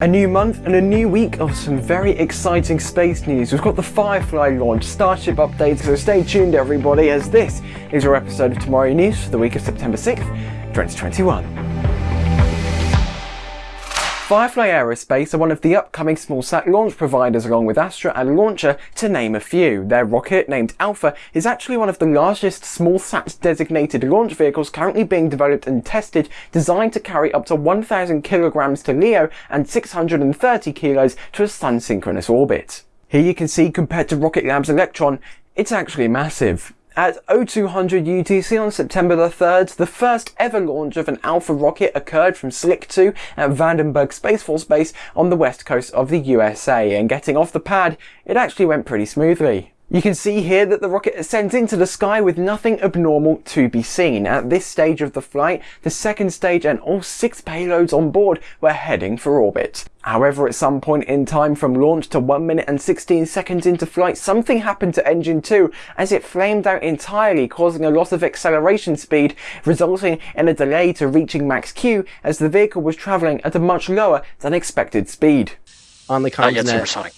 A new month and a new week of some very exciting space news. We've got the Firefly launch, Starship updates, so stay tuned everybody as this is your episode of Tomorrow News for the week of September 6th, 2021. Firefly Aerospace are one of the upcoming smallsat launch providers along with Astra and Launcher to name a few. Their rocket, named Alpha, is actually one of the largest smallsat designated launch vehicles currently being developed and tested, designed to carry up to 1000 kilograms to LEO and 630 kilos to a sun synchronous orbit. Here you can see compared to Rocket Lab's Electron, it's actually massive. At 0200 UTC on September the 3rd, the first ever launch of an Alpha rocket occurred from Slick 2 at Vandenberg Space Force Base on the west coast of the USA, and getting off the pad, it actually went pretty smoothly. You can see here that the rocket ascends into the sky with nothing abnormal to be seen. At this stage of the flight, the second stage and all six payloads on board were heading for orbit. However, at some point in time from launch to 1 minute and 16 seconds into flight, something happened to engine 2 as it flamed out entirely, causing a loss of acceleration speed, resulting in a delay to reaching max Q as the vehicle was travelling at a much lower than expected speed. On the Not yet continent. supersonic.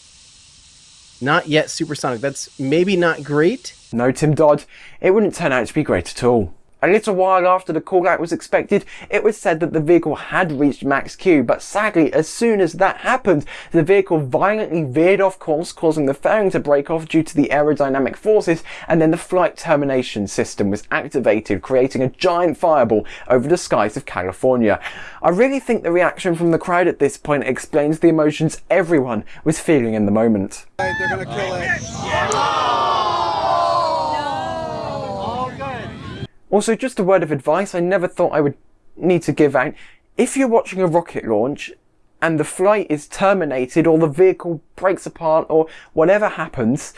Not yet supersonic. That's maybe not great. No, Tim Dodd, it wouldn't turn out to be great at all. A little while after the call out was expected, it was said that the vehicle had reached max Q, but sadly, as soon as that happened, the vehicle violently veered off course, causing the fairing to break off due to the aerodynamic forces, and then the flight termination system was activated, creating a giant fireball over the skies of California. I really think the reaction from the crowd at this point explains the emotions everyone was feeling in the moment. They're gonna kill it. Also, just a word of advice I never thought I would need to give out. If you're watching a rocket launch and the flight is terminated or the vehicle breaks apart or whatever happens,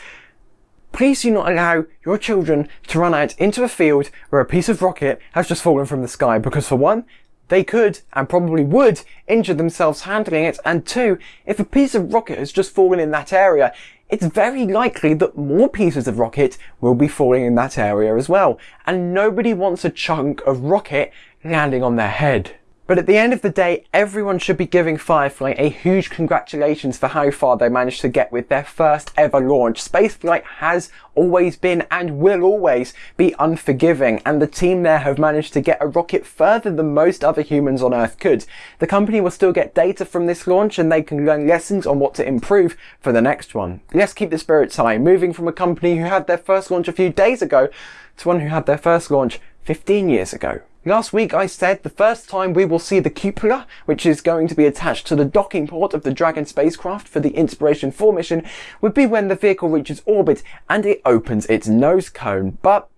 please do not allow your children to run out into a field where a piece of rocket has just fallen from the sky because for one, they could and probably would injure themselves handling it and two, if a piece of rocket has just fallen in that area, it's very likely that more pieces of rocket will be falling in that area as well. And nobody wants a chunk of rocket landing on their head. But at the end of the day, everyone should be giving Firefly a huge congratulations for how far they managed to get with their first ever launch. Spaceflight has always been and will always be unforgiving, and the team there have managed to get a rocket further than most other humans on Earth could. The company will still get data from this launch and they can learn lessons on what to improve for the next one. Let's keep the spirits high, moving from a company who had their first launch a few days ago to one who had their first launch 15 years ago. Last week I said the first time we will see the cupola, which is going to be attached to the docking port of the Dragon spacecraft for the Inspiration 4 mission, would be when the vehicle reaches orbit and it opens its nose cone. But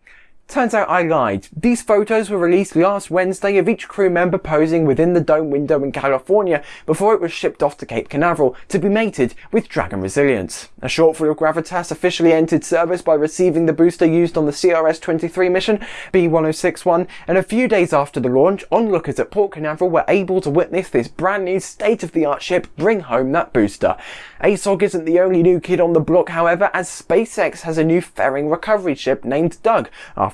Turns out I lied. These photos were released last Wednesday of each crew member posing within the dome window in California before it was shipped off to Cape Canaveral to be mated with Dragon Resilience. A shortfall of Gravitas officially entered service by receiving the booster used on the CRS-23 mission, B-1061, and a few days after the launch, onlookers at Port Canaveral were able to witness this brand new state-of-the-art ship bring home that booster. ASOG isn't the only new kid on the block, however, as SpaceX has a new fairing recovery ship named Doug,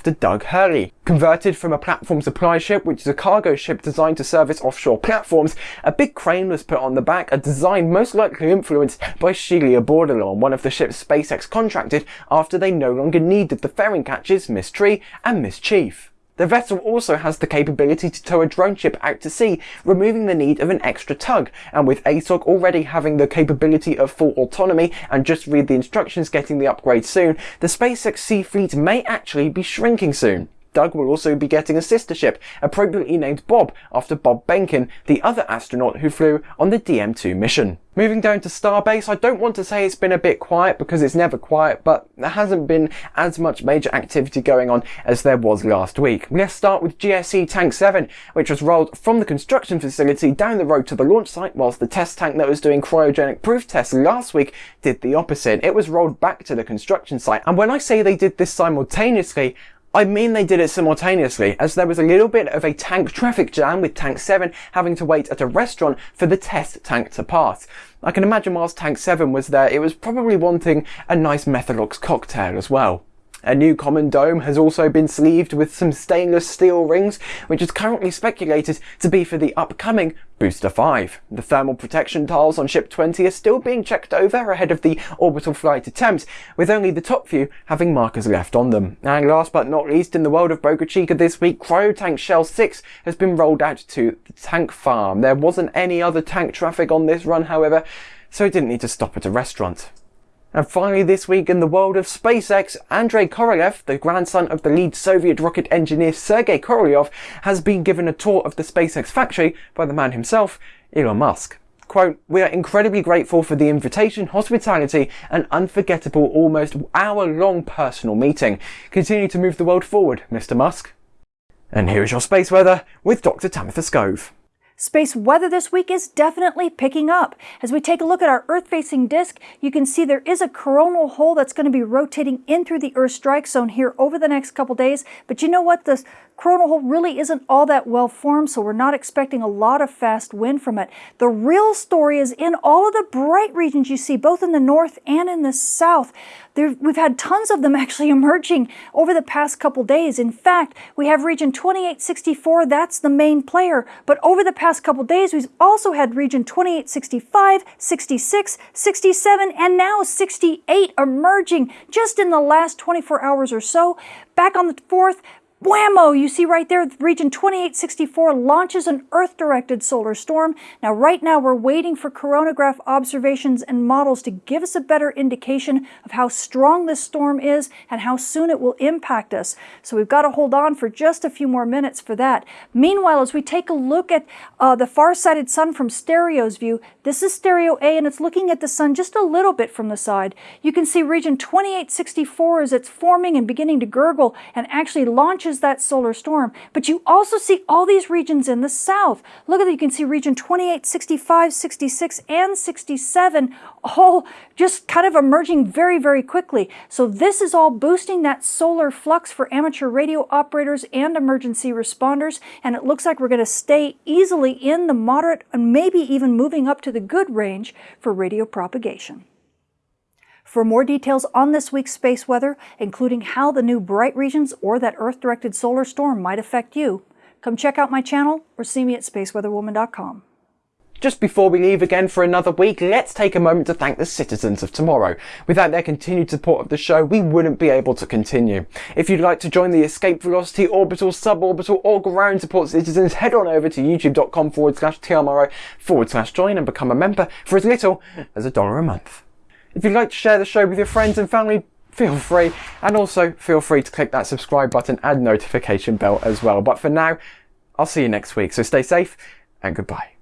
Doug Hurley. Converted from a platform supply ship, which is a cargo ship designed to service offshore platforms, a big crane was put on the back, a design most likely influenced by Shelia Bordelon, one of the ships SpaceX contracted after they no longer needed the fairing catches Miss Tree and Miss Chief. The vessel also has the capability to tow a drone ship out to sea, removing the need of an extra tug, and with ASOG already having the capability of full autonomy and just read the instructions getting the upgrade soon, the SpaceX Sea Fleet may actually be shrinking soon. Doug will also be getting a sister ship, appropriately named Bob after Bob Behnken, the other astronaut who flew on the DM2 mission. Moving down to Starbase, I don't want to say it's been a bit quiet because it's never quiet, but there hasn't been as much major activity going on as there was last week. Let's start with GSE Tank 7, which was rolled from the construction facility down the road to the launch site, whilst the test tank that was doing cryogenic proof tests last week did the opposite. It was rolled back to the construction site, and when I say they did this simultaneously, I mean they did it simultaneously, as there was a little bit of a tank traffic jam with Tank 7 having to wait at a restaurant for the test tank to pass. I can imagine whilst Tank 7 was there, it was probably wanting a nice Methalox cocktail as well. A new common dome has also been sleeved with some stainless steel rings, which is currently speculated to be for the upcoming Booster 5. The thermal protection tiles on Ship 20 are still being checked over ahead of the orbital flight attempt, with only the top few having markers left on them. And last but not least, in the world of Boca Chica this week, Cryotank Shell 6 has been rolled out to the tank farm. There wasn't any other tank traffic on this run, however, so it didn't need to stop at a restaurant. And finally this week in the world of SpaceX, Andrei Korolev, the grandson of the lead Soviet rocket engineer Sergei Korolev, has been given a tour of the SpaceX factory by the man himself, Elon Musk. Quote, we are incredibly grateful for the invitation, hospitality, and unforgettable almost hour-long personal meeting. Continue to move the world forward, Mr. Musk. And here is your space weather with Dr. Tamitha Skov. Space weather this week is definitely picking up. As we take a look at our Earth-facing disk, you can see there is a coronal hole that's going to be rotating in through the Earth strike zone here over the next couple days. But you know what? The coronal hole really isn't all that well formed, so we're not expecting a lot of fast wind from it. The real story is in all of the bright regions you see, both in the north and in the south. There, we've had tons of them actually emerging over the past couple days. In fact, we have region 2864, that's the main player. But over the past couple days, we've also had region 2865, 66, 67, and now 68 emerging just in the last 24 hours or so. Back on the 4th, Whammo! You see right there, region 2864 launches an Earth-directed solar storm. Now, right now, we're waiting for coronagraph observations and models to give us a better indication of how strong this storm is and how soon it will impact us. So we've got to hold on for just a few more minutes for that. Meanwhile, as we take a look at uh, the far-sighted sun from stereo's view, this is stereo A and it's looking at the sun just a little bit from the side. You can see region 2864 as it's forming and beginning to gurgle and actually launches that solar storm. But you also see all these regions in the south. Look at that, you can see region 28, 65, 66, and 67 all just kind of emerging very, very quickly. So this is all boosting that solar flux for amateur radio operators and emergency responders. And it looks like we're going to stay easily in the moderate and maybe even moving up to the good range for radio propagation. For more details on this week's space weather, including how the new bright regions or that Earth-directed solar storm might affect you, come check out my channel or see me at spaceweatherwoman.com. Just before we leave again for another week, let's take a moment to thank the citizens of tomorrow. Without their continued support of the show, we wouldn't be able to continue. If you'd like to join the Escape Velocity, Orbital, Suborbital or Ground Support citizens, head on over to youtube.com forward slash TMRO forward slash join and become a member for as little as a dollar a month. If you'd like to share the show with your friends and family, feel free. And also feel free to click that subscribe button and notification bell as well. But for now, I'll see you next week. So stay safe and goodbye.